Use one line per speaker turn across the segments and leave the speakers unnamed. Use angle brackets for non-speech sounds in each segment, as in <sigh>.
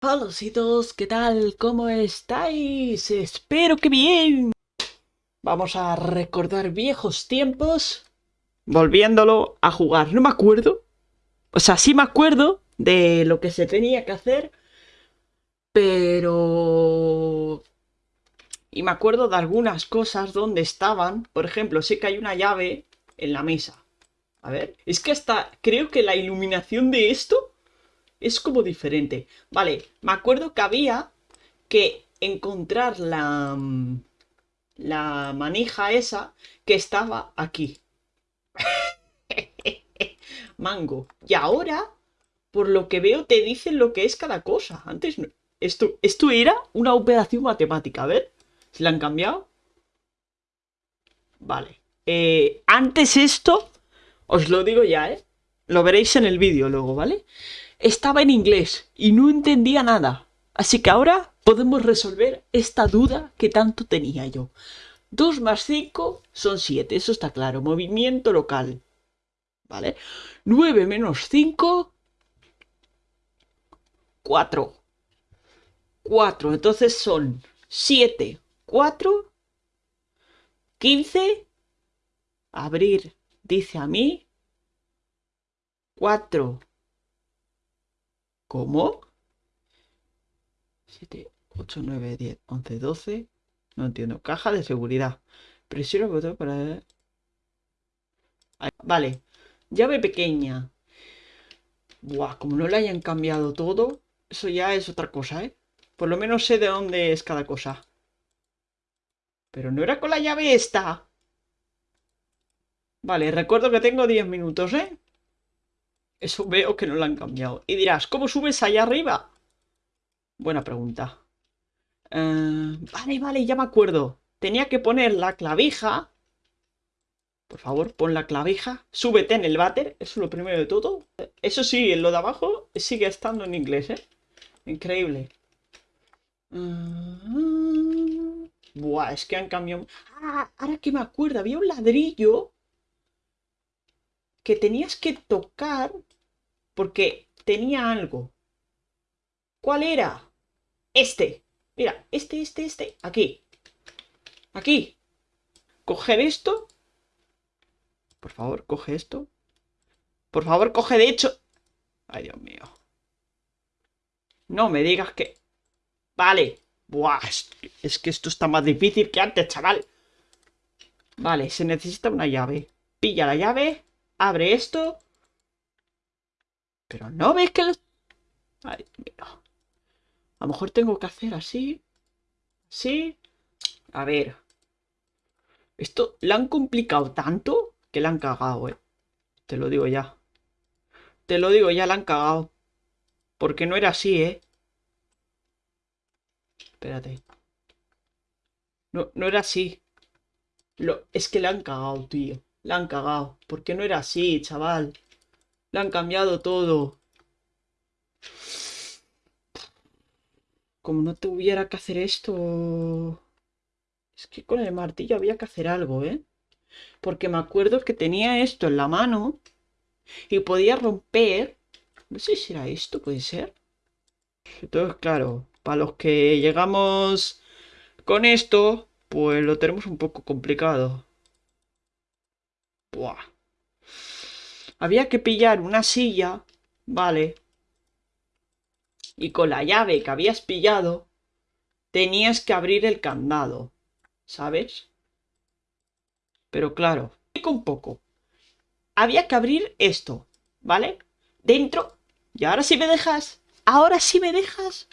Todos, ¿qué tal? ¿Cómo estáis? Espero que bien. Vamos a recordar viejos tiempos volviéndolo a jugar. No me acuerdo. O sea, sí me acuerdo de lo que se tenía que hacer, pero... Y me acuerdo de algunas cosas donde estaban. Por ejemplo, sé que hay una llave en la mesa. A ver, es que hasta creo que la iluminación de esto es como diferente. Vale, me acuerdo que había que encontrar la, mm, la manija esa que estaba aquí. <laughs> Mango. Y ahora, por lo que veo, te dicen lo que es cada cosa. Antes. Esto, esto era una operación matemática. A ver, si la han cambiado. Vale. Eh, antes esto, os lo digo ya, ¿eh? Lo veréis en el vídeo luego, ¿vale? Estaba en inglés y no entendía nada. Así que ahora podemos resolver esta duda que tanto tenía yo. 2 más 5 son 7, eso está claro. Movimiento local. ¿Vale? 9 menos 5... 4. 4. Entonces son 7, 4, 15. Abrir, dice a mí. 4, ¿Cómo? 7, 8, 9, 10, 11, 12. No entiendo. Caja de seguridad. Presiona el botón para... Vale. Llave pequeña. Buah, como no le hayan cambiado todo, eso ya es otra cosa, ¿eh? Por lo menos sé de dónde es cada cosa. Pero no era con la llave esta. Vale, recuerdo que tengo 10 minutos, ¿eh? Eso veo que no lo han cambiado. Y dirás, ¿cómo subes allá arriba? Buena pregunta. Eh, vale, vale, ya me acuerdo. Tenía que poner la clavija. Por favor, pon la clavija. Súbete en el váter. Eso es lo primero de todo. Eso sí, lo de abajo sigue estando en inglés, ¿eh? Increíble. Mm, buah, es que han cambiado... Ah, ahora que me acuerdo, había un ladrillo que tenías que tocar porque tenía algo. ¿Cuál era? Este. Mira, este, este, este. Aquí. Aquí. Coger esto. Por favor, coge esto. Por favor, coge de hecho. Ay, Dios mío. No me digas que... Vale. Buah, es que esto está más difícil que antes, chaval. Vale, se necesita una llave. Pilla la llave. Abre esto. Pero no ves que... Ay, mira. A lo mejor tengo que hacer así. Sí. A ver. Esto la han complicado tanto que la han cagado, eh. Te lo digo ya. Te lo digo ya, la han cagado. Porque no era así, eh. Espérate. No, no era así. Lo, es que la han cagado, tío. La han cagado. Porque no era así, chaval. Le han cambiado todo. Como no tuviera que hacer esto... Es que con el martillo había que hacer algo, ¿eh? Porque me acuerdo que tenía esto en la mano y podía romper... No sé si era esto, puede ser. Entonces, claro, para los que llegamos con esto, pues lo tenemos un poco complicado. Buah. Había que pillar una silla, ¿vale? Y con la llave que habías pillado, tenías que abrir el candado, ¿sabes? Pero claro, un poco. Había que abrir esto, ¿vale? Dentro. Y ahora sí me dejas. Ahora sí me dejas.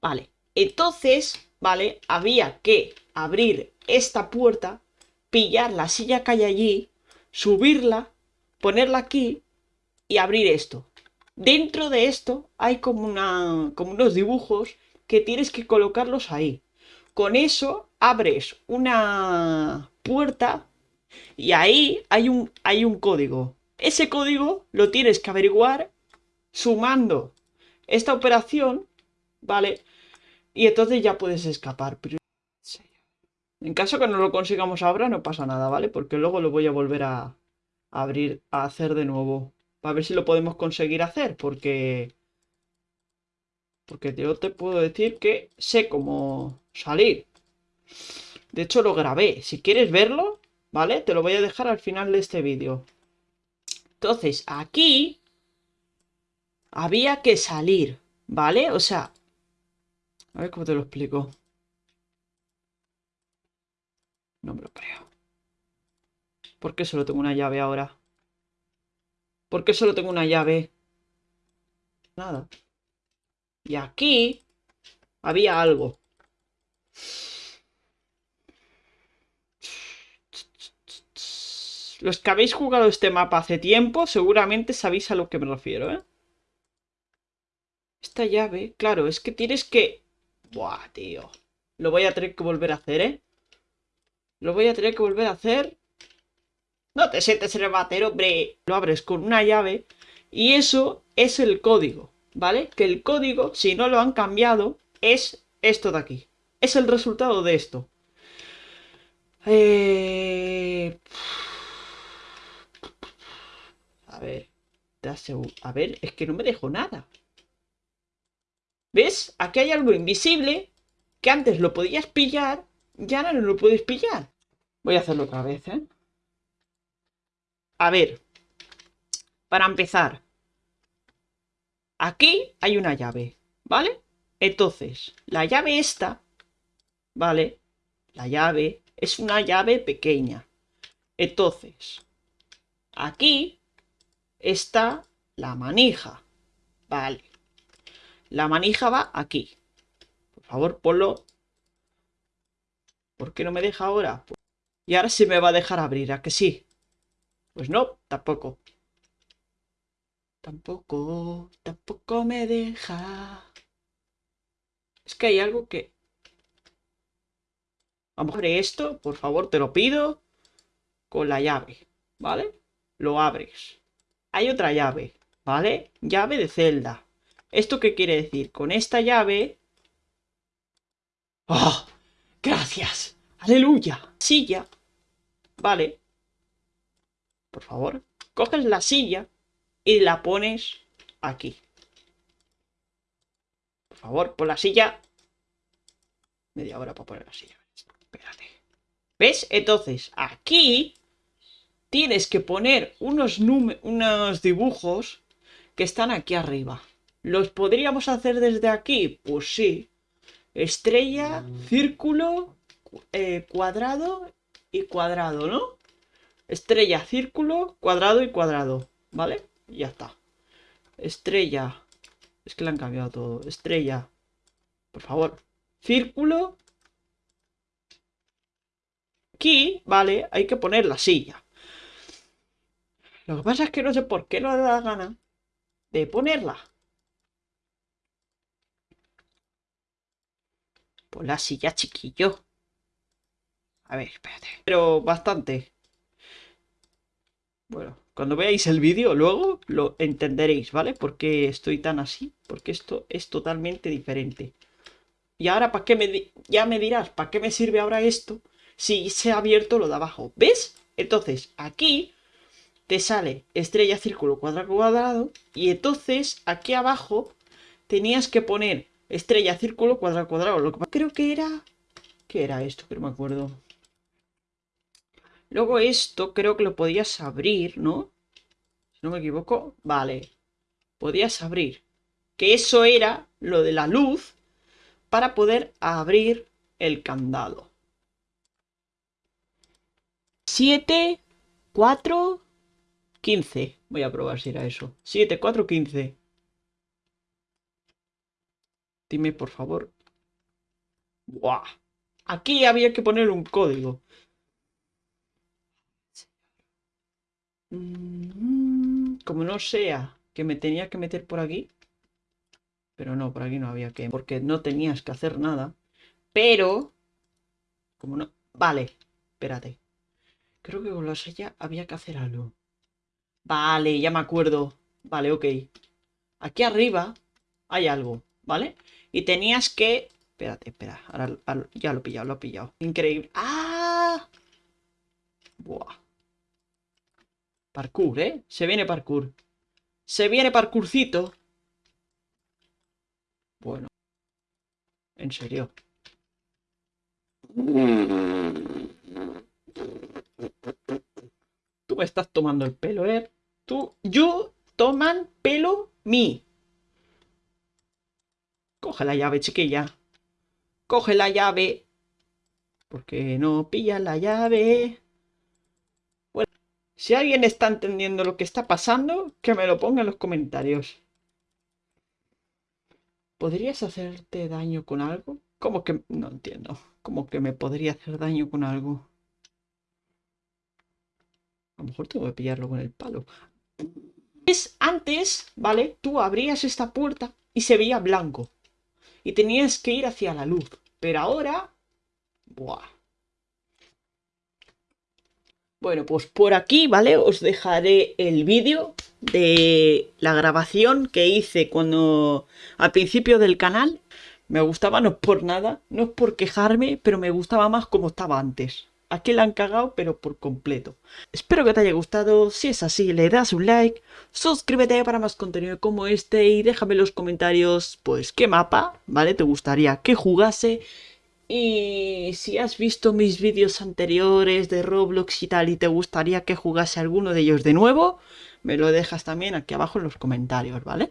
Vale. Entonces, ¿vale? Había que abrir esta puerta, pillar la silla que hay allí, subirla ponerla aquí y abrir esto. Dentro de esto hay como, una, como unos dibujos que tienes que colocarlos ahí. Con eso abres una puerta y ahí hay un, hay un código. Ese código lo tienes que averiguar sumando esta operación, ¿vale? Y entonces ya puedes escapar. En caso que no lo consigamos ahora no pasa nada, ¿vale? Porque luego lo voy a volver a, abrir, a hacer de nuevo. A ver si lo podemos conseguir hacer, porque... Porque yo te puedo decir que sé cómo salir. De hecho, lo grabé. Si quieres verlo, ¿vale? Te lo voy a dejar al final de este vídeo. Entonces, aquí había que salir, ¿vale? O sea, a ver cómo te lo explico. No me lo creo. ¿Por qué solo tengo una llave ahora? ¿Por qué solo tengo una llave? Nada. Y aquí había algo. Los que habéis jugado este mapa hace tiempo, seguramente sabéis a lo que me refiero, ¿eh? Esta llave, claro, es que tienes que... Buah, tío. Lo voy a tener que volver a hacer, ¿eh? Lo voy a tener que volver a hacer. No te sientes en el batero, hombre. Lo abres con una llave y eso es el código, ¿vale? Que el código, si no lo han cambiado, es esto de aquí. Es el resultado de esto. Eh... A ver. A ver, es que no me dejo nada. ¿Ves? Aquí hay algo invisible que antes lo podías pillar y ahora no lo puedes pillar. Voy a hacerlo otra vez, ¿eh? A ver. Para empezar. Aquí hay una llave, ¿vale? Entonces, la llave esta, ¿vale? La llave es una llave pequeña. Entonces, aquí está la manija. Vale. La manija va aquí. Por favor, ponlo. ¿Por qué no me deja ahora? Y ahora sí me va a dejar abrir, ¿a que sí? Pues no, tampoco. Tampoco, tampoco me deja. Es que hay algo que... Vamos a abrir esto, por favor, te lo pido. Con la llave, ¿vale? Lo abres. Hay otra llave, ¿vale? Llave de celda. ¿Esto qué quiere decir? Con esta llave... ¡Oh! ¡Gracias! ¡Aleluya! Silla. Vale. Por favor. Coges la silla y la pones aquí. Por favor, pon la silla. Media hora para poner la silla. Espérate. ¿Ves? Entonces, aquí tienes que poner unos, unos dibujos que están aquí arriba. ¿Los podríamos hacer desde aquí? Pues sí. Estrella, círculo, eh, cuadrado y cuadrado, ¿no? Estrella, círculo, cuadrado y cuadrado, ¿vale? Ya está. Estrella. Es que le han cambiado todo. Estrella. Por favor. Círculo. Aquí, vale, hay que poner la silla. Lo que pasa es que no sé por qué no da gana de ponerla. Pues la silla, chiquillo. A ver, espérate. Pero bastante. Bueno, cuando veáis el vídeo luego lo entenderéis, ¿vale? Por qué estoy tan así. Porque esto es totalmente diferente. Y ahora, ¿para qué me... Ya me dirás, ¿para qué me sirve ahora esto? Si se ha abierto lo de abajo. ¿Ves? Entonces, aquí te sale estrella, círculo, cuadrado, cuadrado. Y entonces, aquí abajo, tenías que poner Estrella, círculo, cuadrado, cuadrado. Lo que creo que era... ¿Qué era esto? Que no me acuerdo. Luego esto creo que lo podías abrir, ¿no? Si no me equivoco. Vale. Podías abrir. Que eso era lo de la luz para poder abrir el candado. 7, 4, 15. Voy a probar si era eso. 7, 4, 15. Dime, por favor. ¡Buah! Aquí había que poner un código. Como no sea que me tenía que meter por aquí. Pero no, por aquí no había que... Porque no tenías que hacer nada. Pero... Como no... Vale, espérate. Creo que con la sella había que hacer algo. Vale, ya me acuerdo. Vale, ok. Aquí arriba hay algo, ¿vale? Y tenías que... Espérate, espera. Ahora, ya lo he pillado, lo he pillado. Increíble. ¡Ah! Buah. Parkour, ¿eh? Se viene parkour. Se viene parkourcito. Bueno. En serio. Tú me estás tomando el pelo, ¿eh? Tú, yo toman pelo mí. Coge la llave, chiquilla. Coge la llave. Porque no pilla la llave. Si alguien está entendiendo lo que está pasando, que me lo ponga en los comentarios. ¿Podrías hacerte daño con algo? ¿Cómo que...? No entiendo. ¿Cómo que me podría hacer daño con algo? A lo mejor tengo que pillarlo con el palo. Es antes, ¿vale? Tú abrías esta puerta y se veía blanco. Y tenías que ir hacia la luz. Pero ahora... Buah. Bueno, pues por aquí, ¿vale? Os dejaré el vídeo de la grabación que hice cuando... Al principio del canal. Me gustaba, no es por nada, no es por quejarme, pero me gustaba más como estaba antes. Aquí la han cagado, pero por completo. Espero que te haya gustado. Si es así, le das un like, suscríbete para más contenido como este y déjame en los comentarios, pues, qué mapa, ¿vale? Te gustaría que jugase. Y si has visto mis vídeos anteriores de Roblox y tal y te gustaría que jugase alguno de ellos de nuevo, me lo dejas también aquí abajo en los comentarios, ¿vale?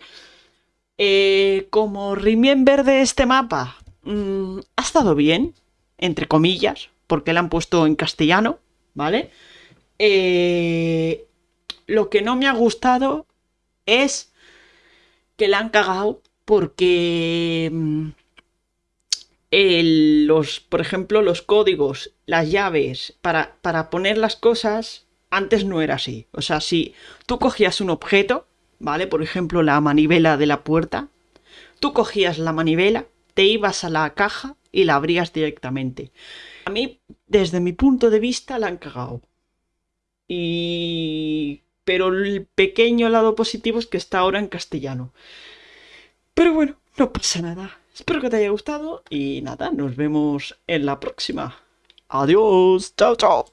Eh, como remember de este mapa, mmm, ha estado bien, entre comillas, porque la han puesto en castellano, ¿vale? Eh, lo que no me ha gustado es que la han cagado porque mm, los, por ejemplo, los códigos, las llaves, para, para poner las cosas, antes no era así. O sea, si tú cogías un objeto, ¿vale? Por ejemplo, la manivela de la puerta, tú cogías la manivela, te ibas a la caja y la abrías directamente. A mí, desde mi punto de vista, la han cagado. Y... Pero el pequeño lado positivo es que está ahora en castellano. Pero bueno, no pasa nada. Espero que te haya gustado y nada, nos vemos en la próxima. Adiós, chao, chao.